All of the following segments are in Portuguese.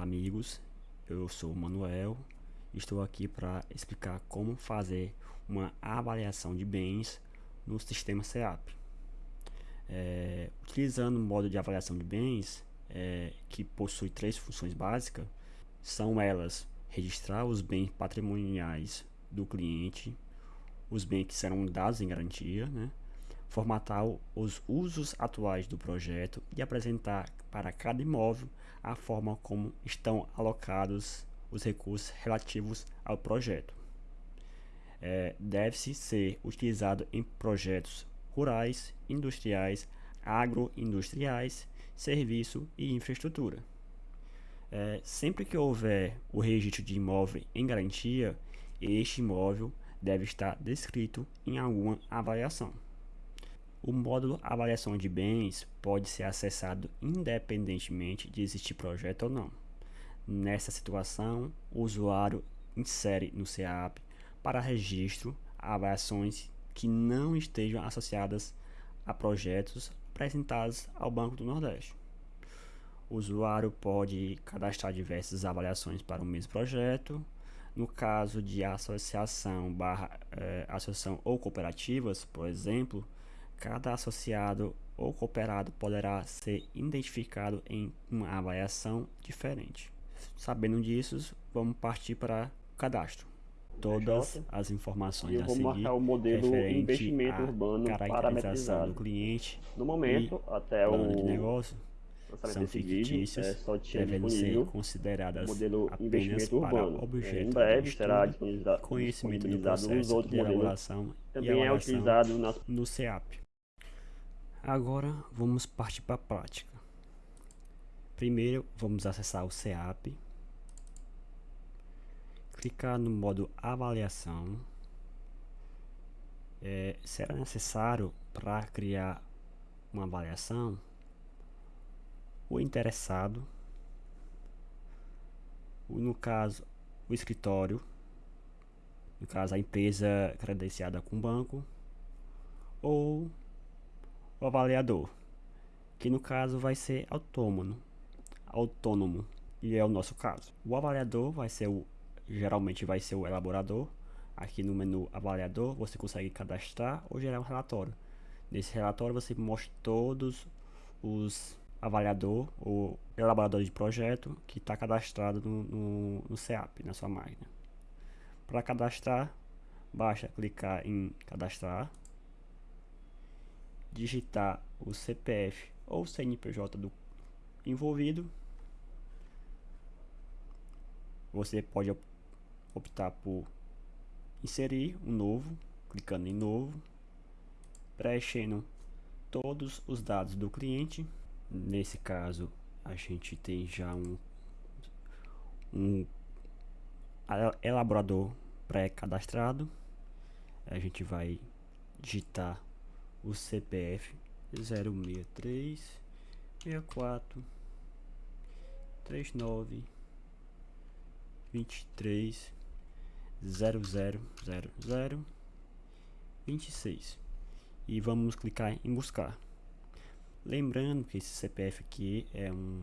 Olá amigos, eu sou o Manuel estou aqui para explicar como fazer uma avaliação de bens no sistema SEAP. É, utilizando o modo de avaliação de bens, é, que possui três funções básicas, são elas registrar os bens patrimoniais do cliente, os bens que serão dados em garantia, né? Formatar os usos atuais do projeto e apresentar para cada imóvel a forma como estão alocados os recursos relativos ao projeto. É, Deve-se ser utilizado em projetos rurais, industriais, agroindustriais, serviço e infraestrutura. É, sempre que houver o registro de imóvel em garantia, este imóvel deve estar descrito em alguma avaliação. O módulo Avaliação de Bens pode ser acessado independentemente de existir projeto ou não. Nessa situação, o usuário insere no CEAP para registro avaliações que não estejam associadas a projetos apresentados ao Banco do Nordeste. O usuário pode cadastrar diversas avaliações para o mesmo projeto. No caso de associação, barra, eh, associação ou cooperativas, por exemplo, Cada associado ou cooperado poderá ser identificado em uma avaliação diferente. Sabendo disso, vamos partir para o cadastro. Todas as informações eu vou marcar o modelo investimento urbano parametrizado do cliente no momento até o de negócio são fictícias, é, só devem ser consideradas modelo apenas para objeto em breve de será disponibilizado, conhecimento do processo de elaboração também é utilizado na... no CEAP. Agora vamos partir para a prática. Primeiro vamos acessar o CEAP, clicar no modo avaliação. É, será necessário para criar uma avaliação? O interessado, no caso o escritório, no caso a empresa credenciada com banco, ou o avaliador, que no caso vai ser autônomo, autônomo, e é o nosso caso. O avaliador vai ser o, geralmente vai ser o elaborador. Aqui no menu avaliador você consegue cadastrar ou gerar um relatório. Nesse relatório você mostra todos os avaliador ou elaborador de projeto que está cadastrado no, no, no CEAP, na sua máquina. Para cadastrar, basta clicar em cadastrar digitar o CPF ou CNPJ do envolvido, você pode optar por inserir um novo, clicando em novo, preenchendo todos os dados do cliente. Nesse caso, a gente tem já um, um elaborador pré-cadastrado. A gente vai digitar o CPF 063 64 39 23 0000 26 e vamos clicar em buscar. Lembrando que esse CPF aqui é um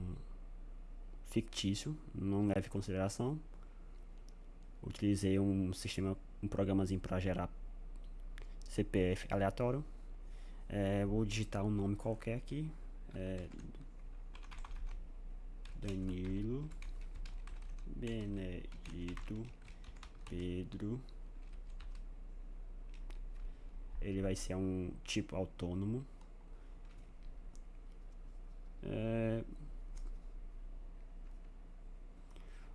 fictício não leve em consideração. Utilizei um sistema um programazinho para gerar CPF aleatório é, vou digitar um nome qualquer aqui. É, Danilo Benedito Pedro. Ele vai ser um tipo autônomo. É,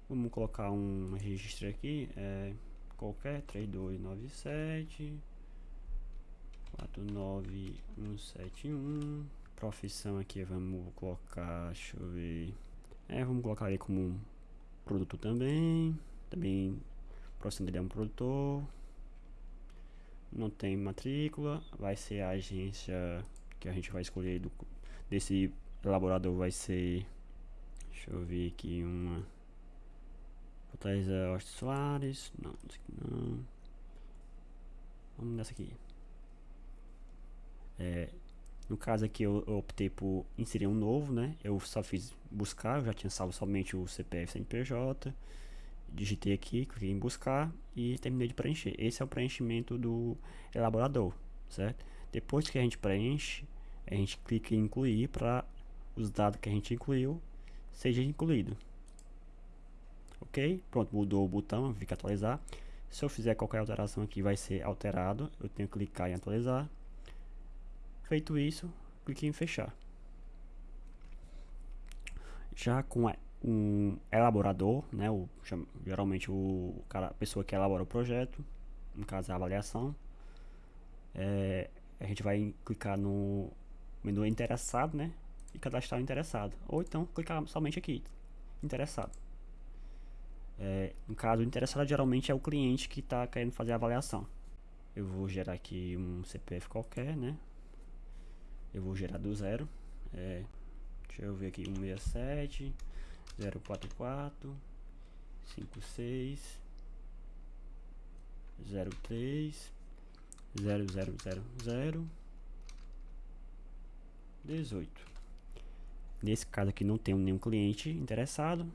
vamos colocar um registro aqui. É, qualquer 3297 49171 Profissão aqui vamos colocar, deixa eu ver. É, vamos colocar aí como um produto também. Também, profissão dele é um produtor. Não tem matrícula. Vai ser a agência que a gente vai escolher do, Desse elaborador vai ser Deixa eu ver aqui uma Fortaleza Oeste Soares. Não, não Vamos nessa aqui é, No caso aqui eu, eu, optei por inserir um novo, né? Eu só fiz buscar, eu já tinha salvo somente o CPF CNPJ. Digitei aqui, cliquei em buscar e terminei de preencher. Esse é o preenchimento do elaborador, certo? Depois que a gente preenche, a gente clica em incluir para os dados que a gente incluiu seja incluído. Ok? Pronto, mudou o botão, fica atualizar. Se eu fizer qualquer alteração aqui, vai ser alterado. Eu tenho que clicar em atualizar. Feito isso, clique em fechar. Já com um elaborador, né, o, geralmente o cara, a pessoa que elabora o projeto, no caso a avaliação, é, a gente vai clicar no menu interessado, né, e cadastrar o interessado, ou então clicar somente aqui, interessado. É, no caso, o interessado geralmente é o cliente que está querendo fazer a avaliação. Eu vou gerar aqui um CPF qualquer, né? Eu vou gerar do zero. É, deixa eu ver aqui, 167 044 56 03 0000 18 Nesse caso aqui não tenho nenhum cliente interessado,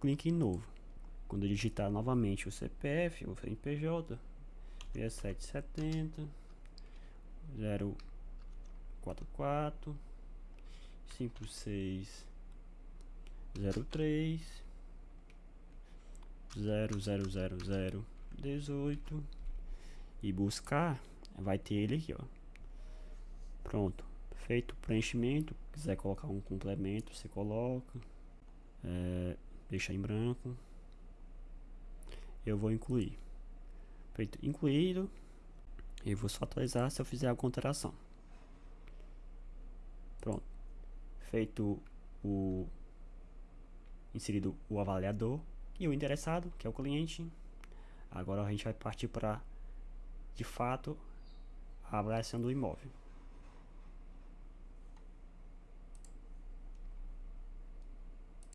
clique em novo. Quando eu digitar novamente o CPF, o CNPJ, 6770 044 5603 000018 e buscar, vai ter ele aqui, ó. Pronto, feito o preenchimento, quiser colocar um complemento, você coloca, é, deixa em branco eu vou incluir. Feito incluído, e vou só atualizar se eu fizer alguma alteração. Pronto. Feito o inserido o avaliador e o interessado, que é o cliente. Agora a gente vai partir para de fato a avaliação do imóvel.